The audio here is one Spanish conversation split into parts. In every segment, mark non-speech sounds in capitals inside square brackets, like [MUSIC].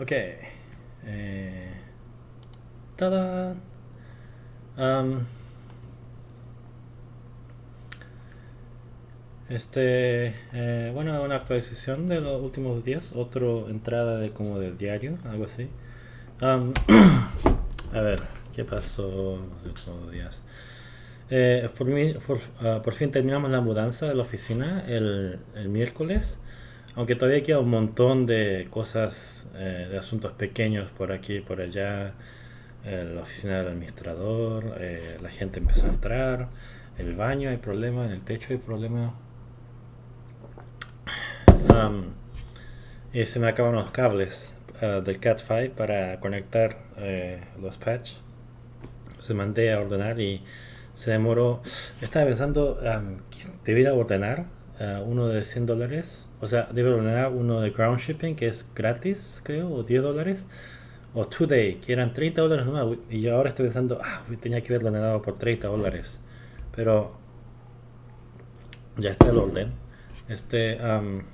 Ok. Eh, tada. Am, este, eh, bueno, una actualización de los últimos días, otra entrada de como de diario, algo así. Am, [CLEARS THROAT] a ver, ¿qué pasó los últimos días? Eh, por, por, ah, por fin terminamos la mudanza de la oficina el, el miércoles, aunque todavía queda un montón de cosas, eh, de asuntos pequeños por aquí y por allá. eh, la oficina del administrador, eh, la gente empezó a entrar, el baño hay problema, en el techo hay problema. Am, y se me acaban los cables ah, del Cat5 para conectar los patch. Se mandé a ordenar y se demoró. Estaba pensando, am, que debería ordenar ah, uno de 100 dólares. O sea, debe ordenar uno de ground shipping que es gratis, creo, o 10 dólares. O Today, que eran 30 dólares nomás. Y yo ahora estoy pensando, ah, tenía que haberlo ordenado por 30 dólares. Pero ya está el orden. Este, am,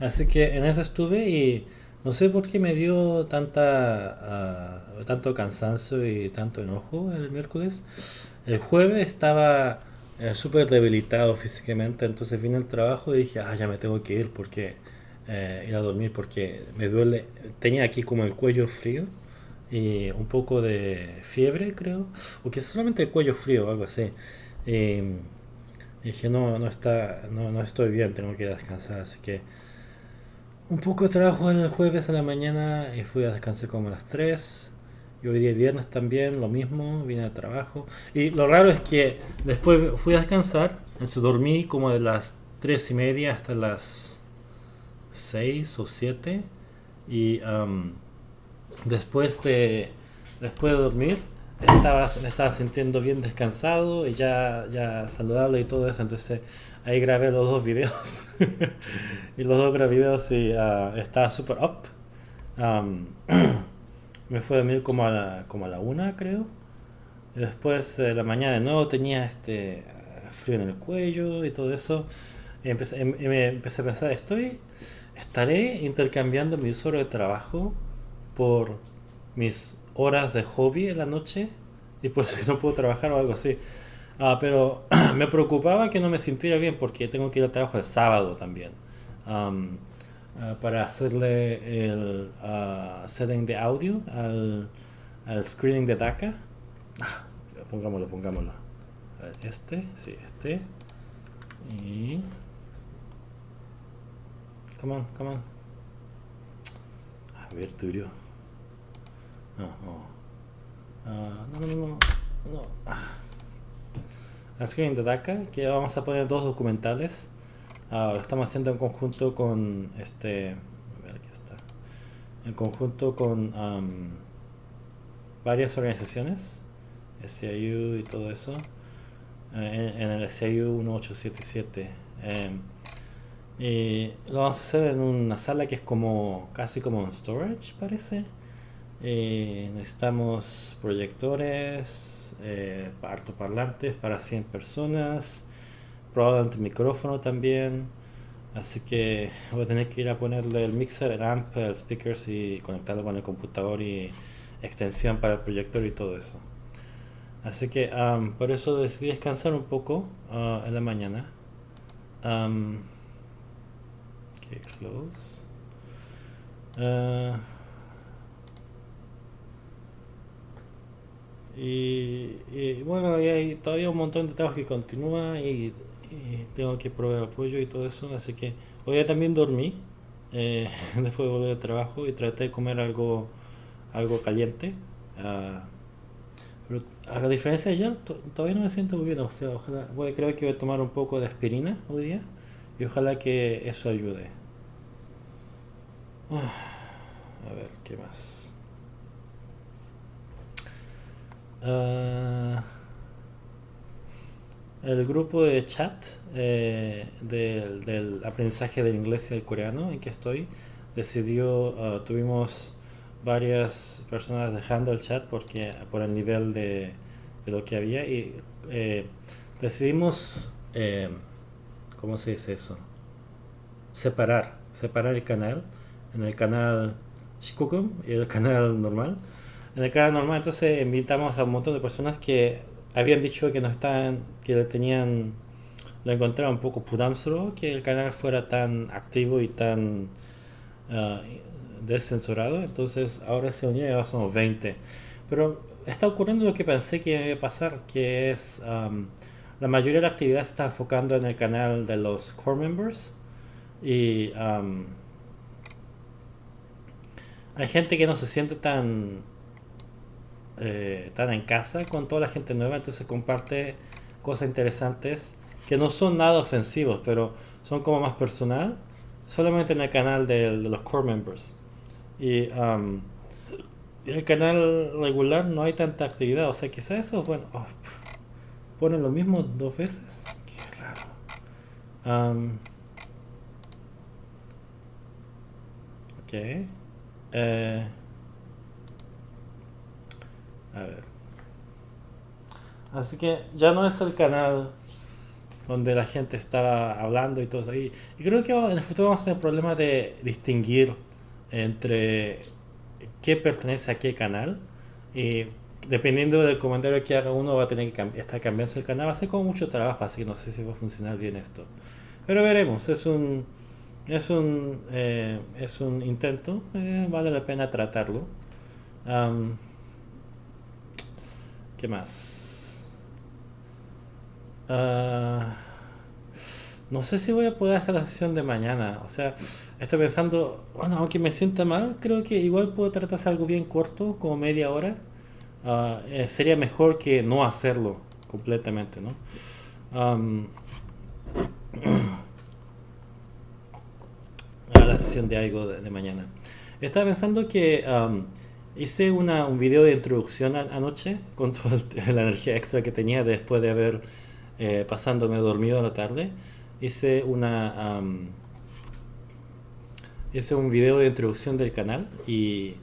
Así que en eso estuve y no sé por qué me dio tanta, ah, tanto cansancio y tanto enojo el miércoles. El jueves estaba eh, súper debilitado físicamente, entonces vine al trabajo y dije, ah, ya me tengo que ir porque eh, ir a dormir porque me duele. Tenía aquí como el cuello frío y un poco de fiebre, creo, o quizás solamente el cuello frío o algo así. Y dije, no, no está, no, no estoy bien, tengo que ir a descansar, así que un poco de trabajo el jueves a la mañana y fui a descansar como a las 3. Y hoy día viernes también, lo mismo, vine al trabajo. Y lo raro es que después fui a descansar, entonces dormí como de las 3 y media hasta las 6 o 7. Y am, después de después de dormir estaba, me estaba sintiendo bien descansado y ya, ya saludable y todo eso. Entonces ahí grabé los dos videos. [LAUGHS] y los dos videos y ah, estaba súper up. [CLEARS THROAT] Me fui a dormir como a la, como a la una, creo. Y después eh, la mañana de nuevo tenía este frío en el cuello y todo eso. Y empecé, em- me empecé a pensar, estoy, estaré intercambiando mis horas de trabajo por mis horas de hobby en la noche y por [LAUGHS] eso no puedo trabajar o algo así. Ah, pero [CLEARS THROAT] me preocupaba que no me sintiera bien porque tengo que ir al trabajo el sábado también. Am, ah, para hacerle el ah, setting de audio al, al screening de DACA. Pongámoslo, pongámoslo. Este, sí, este. Y... Come on, come on. A ver, Turio. No, no. No, no, no, no. La screen de DACA, que vamos a poner dos documentales. Ah, lo estamos haciendo en conjunto con este. A ver, aquí está. En conjunto con am, varias organizaciones, SIU y todo eso. eh, en, en el SIU 1877. em, lo vamos a hacer en una sala que es como casi como un storage, parece. Eh, necesitamos proyectores, eh, altoparlantes para 100 personas, probablemente micrófono también. Así que voy a tener que ir a ponerle el mixer, el amp, el speakers y conectarlo con el computador y extensión para el proyector y todo eso. Así que am, por eso decidí descansar un poco ah, en la mañana. Ok, close. Ah, Y, bueno, y hay todavía un montón de trabajo que continúa y, tengo que proveer apoyo y todo eso, así que hoy también dormí eh, [LAUGHS] después de volver al trabajo y traté de comer algo, algo caliente. ah, pero a diferencia de ayer, to- todavía no me siento muy bien, o sea, ojalá, voy, creo que voy a tomar un poco de aspirina hoy día y ojalá que eso ayude. Ah, A ver, ¿qué más? Ah, el grupo de chat eh, del, aprendizaje del inglés y del coreano en que estoy decidió, ah, tuvimos varias personas dejando el chat porque por el nivel de, lo que había y eh, decidimos, eh, ¿cómo se dice eso? separar, separar el canal en el canal Shikokum y el canal normal. En el canal normal entonces invitamos a un montón de personas que habían dicho que no estaban, que tenían, lo encontraban un poco pudamsro, que el canal fuera tan activo y tan uh, descensurado. Entonces ahora se unió y ahora somos 20. Pero está ocurriendo lo que pensé que iba a pasar, que es um, la mayoría de la actividad está enfocando en el canal de los core members y um, hay gente que no se siente tan eh, tan en casa con toda la gente nueva, entonces comparte cosas interesantes que no son nada ofensivos, pero son como más personal, solamente en el canal de, los core members. Y um, el canal regular no hay tanta actividad, o sea, quizás eso, bueno, oh, ponen lo mismo dos veces. Qué raro. Um, ok. Eh, a ver. Así que ya no es el canal donde la gente estaba hablando y todo eso. Y, creo que en el futuro vamos a tener problemas de distinguir entre qué pertenece a qué canal. Y dependiendo del comentario que haga uno va a tener que estar cambiando el canal. Va a ser como mucho trabajo, así que no sé si va a funcionar bien esto. Pero veremos, es un es un eh, es un intento, eh, vale la pena tratarlo. ¿Qué más? Ah, no sé si voy a poder hacer la sesión de mañana. O sea, estoy pensando, bueno, aunque me sienta mal, creo que igual puedo tratar de hacer algo bien corto, como media hora. Ah, eh, sería mejor que no hacerlo completamente, ¿no? [CLEARS THROAT] a la sesión de algo de, mañana. Estaba pensando que Hice una, un video de introducción anoche con toda [LAUGHS] la energía extra que tenía después de haber eh, pasándome dormido a la tarde. Hice una hice un video de introducción del canal y,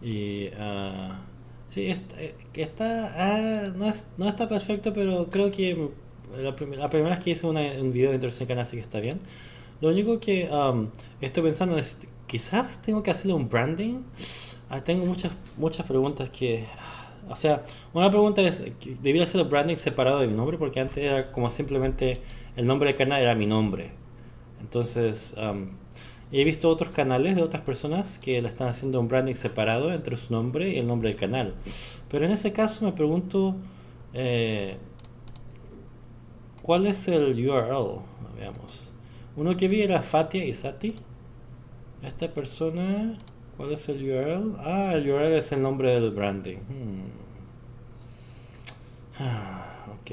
y uh, sí, está, eh, está ah, no, no, está perfecto, pero creo que la, la primera vez que hice una, un video de introducción del canal sí que está bien. Lo único que estoy pensando es, quizás tengo que hacerle un branding Ah, tengo muchas, muchas preguntas que... O sea, una pregunta es, ¿debería ser el branding separado de mi nombre? Porque antes era como simplemente el nombre del canal era mi nombre. Entonces, he visto otros canales de otras personas que le están haciendo un branding separado entre su nombre y el nombre del canal. Pero en ese caso me pregunto, eh, ¿cuál es el URL? Veamos. Uno que vi era Fatia Isati. Esta persona ¿Cuál es el URL? Ah, el URL es el nombre del branding. Hmm. Ah, ok.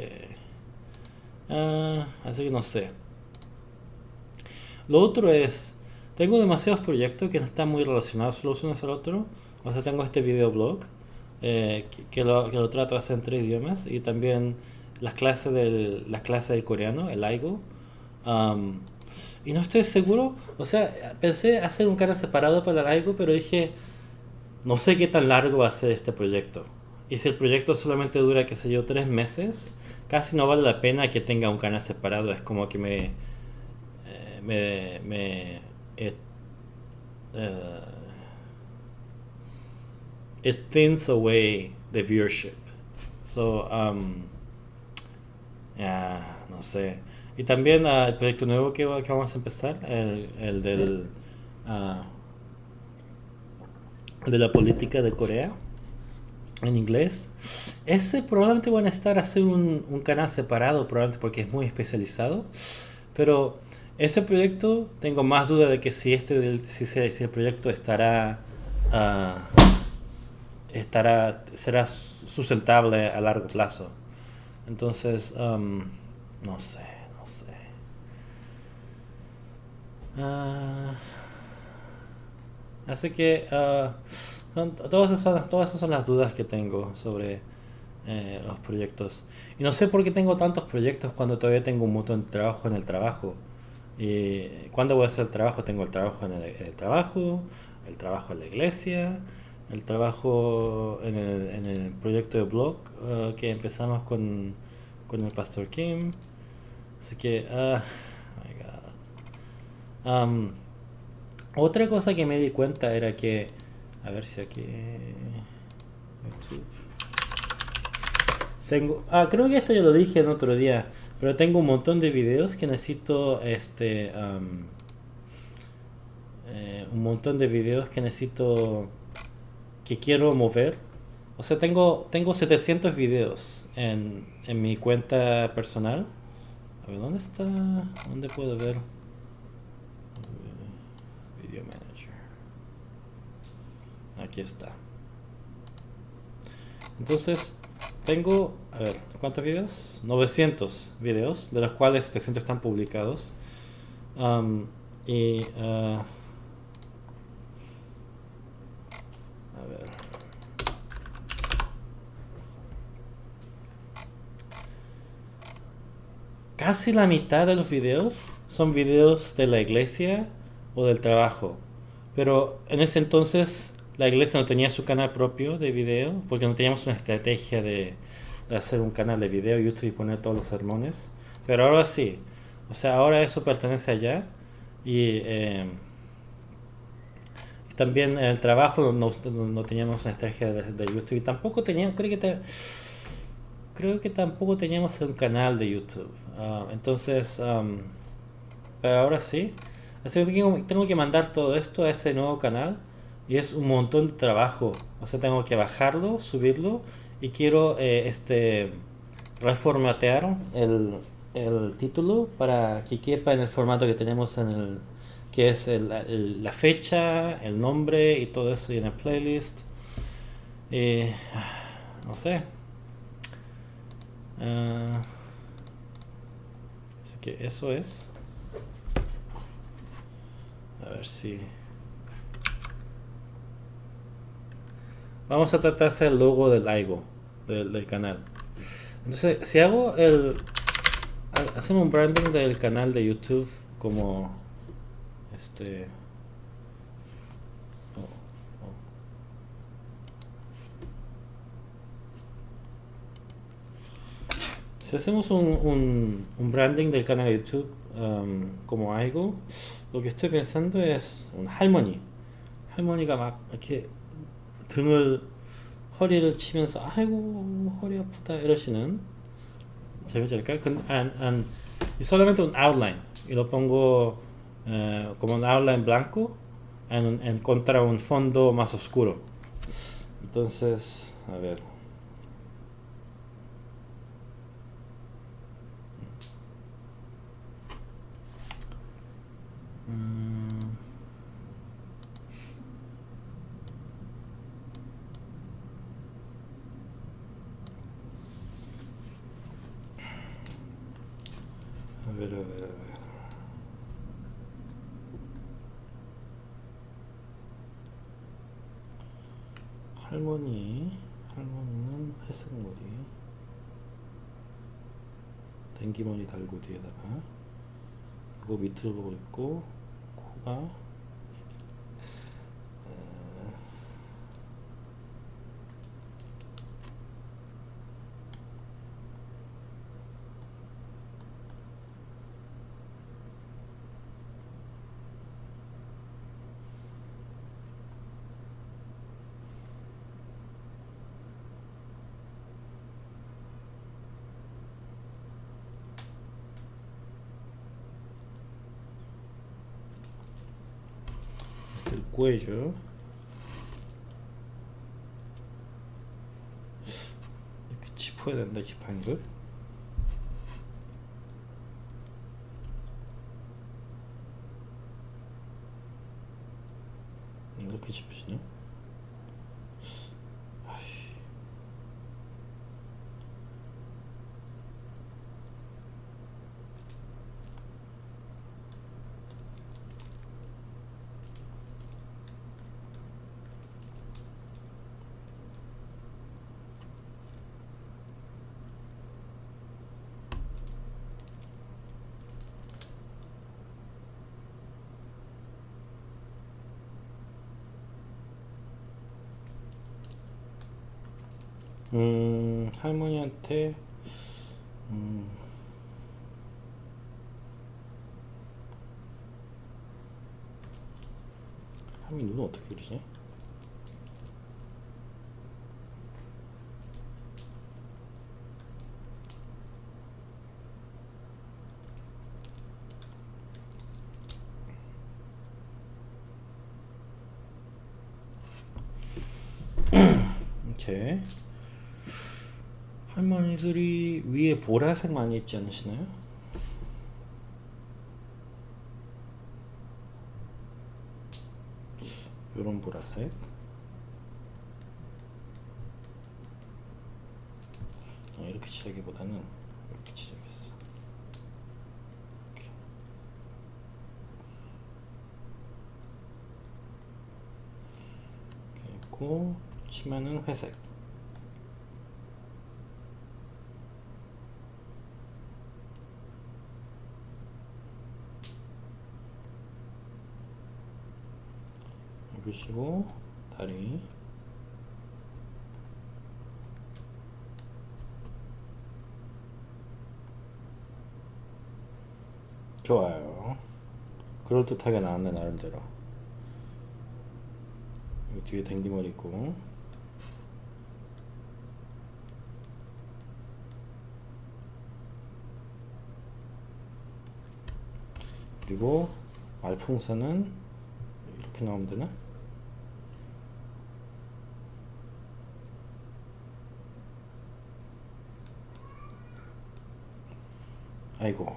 Ah, así que no sé. Lo otro es, tengo demasiados proyectos que no están muy relacionados los unos al otro. O sea, tengo este videoblog eh, que, lo, que lo trato en tres idiomas y también las clases del, las clases del coreano, el AIGO. Um, y no estoy seguro, o sea, pensé hacer un canal separado para algo, pero dije, no sé qué tan largo va a ser este proyecto. Y si el proyecto solamente dura, qué sé yo, tres meses, casi no vale la pena que tenga un canal separado. Es como que me... Eh, me... me it, uh, it thins away the viewership. So, um, yeah, no sé. Y también uh, el proyecto nuevo que, que, vamos a empezar, el, el del uh, de la política de Corea en inglés. Ese probablemente van a estar a hacer un, un, canal separado, probablemente porque es muy especializado. Pero ese proyecto tengo más duda de que si este si, si el proyecto estará uh, estará será sustentable a largo plazo. Entonces, um, no sé. Uh, así que son, todas, esas, todas esas son las dudas que tengo sobre eh, los proyectos. Y no sé por qué tengo tantos proyectos cuando todavía tengo un montón de trabajo en el trabajo. Y cuando voy a hacer el trabajo, tengo el trabajo en el, trabajo, el trabajo en la iglesia, el trabajo en el, en el proyecto de blog uh, que empezamos con, con el pastor Kim. Así que, Am, otra cosa que me di cuenta era que, a ver si aquí... YouTube. Tengo, ah, creo que esto ya lo dije en otro día, pero tengo un montón de videos que necesito, este, eh, un montón de videos que necesito, que quiero mover. O sea, tengo, tengo 700 videos en, en mi cuenta personal. A ver, ¿dónde está? ¿Dónde puedo ver? Eh, Video Manager. Aquí está. Entonces, tengo, a ver, ¿cuántos videos? 900 videos, de los cuales 700 están publicados. Y, ah, a ver. Casi la mitad de los videos son videos de la iglesia o del trabajo. Pero en ese entonces la iglesia no tenía su canal propio de video porque no teníamos una estrategia de, hacer un canal de video YouTube y poner todos los sermones. Pero ahora sí. O sea, ahora eso pertenece allá. Y, eh, también en el trabajo no, no- teníamos una estrategia de, YouTube. Y tampoco teníamos, creo que, te- creo que tampoco teníamos un canal de YouTube. Ah, entonces, pero ahora sí. Así que tengo que mandar todo esto a ese nuevo canal y es un montón de trabajo. O sea, tengo que bajarlo, subirlo y quiero eh, este reformatear el, el título para que quepa en el formato que tenemos en el que es el- la fecha, el nombre y todo eso y en el playlist. Eh, no sé. Ah, así que eso es. A ver si. vamos a tratarse el logo del algo del, canal entonces si hago el hacemos un branding del canal de youtube como este. Oh, oh. Si hacemos un, un, un, branding del canal de YouTube um, como algo, lo que estoy pensando es un harmony. Harmony map. 등을 허리를 치면서 아이고 허리 아프다 이러시는 an- y solamente un outline y lo pongo eh, como un outline blanco en, en contra un fondo más oscuro. Entonces, a ver. Ver. 할머니, 할머니는 회색 머리, 댕기머리 달고 뒤에다가 이거 밑으로 보고 있고 코가 cuello 이렇게 짚어야 된다 지팡이를 이렇게 짚으시냐? 음, 할머니한테 음, 할머니 눈 어떻게 그리지? 할머니들이 위에 보라색 많이 입지 않으시나요? 요런 보라색 어, 이렇게 칠하기보다는 이렇게 칠하겠어 이렇게. 이렇게 있고 치마는 회색 입으시고 다리. 좋아요. 그럴듯하게 나왔네 나름대로. 여기 뒤에 댕기머리 있고. 그리고 말풍선은 이렇게 나오면 되나? 아이고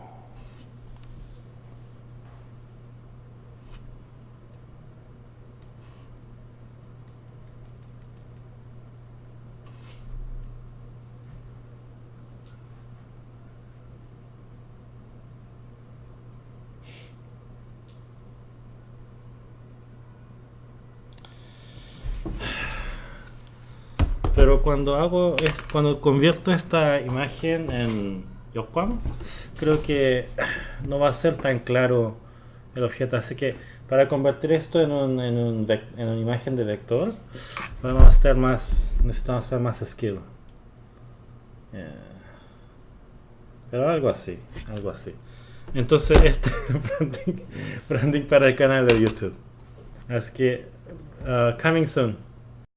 Pero cuando hago, es- cuando convierto esta imagen en Creo que no va a ser tan claro el objeto. Así que para convertir esto en, un, en una imagen de vector, vamos a estar más, necesitamos hacer más skill. Eh, Pero algo así, algo así. Entonces, este [LAUGHS] branding, branding para el canal de YouTube. Así que, uh, coming soon.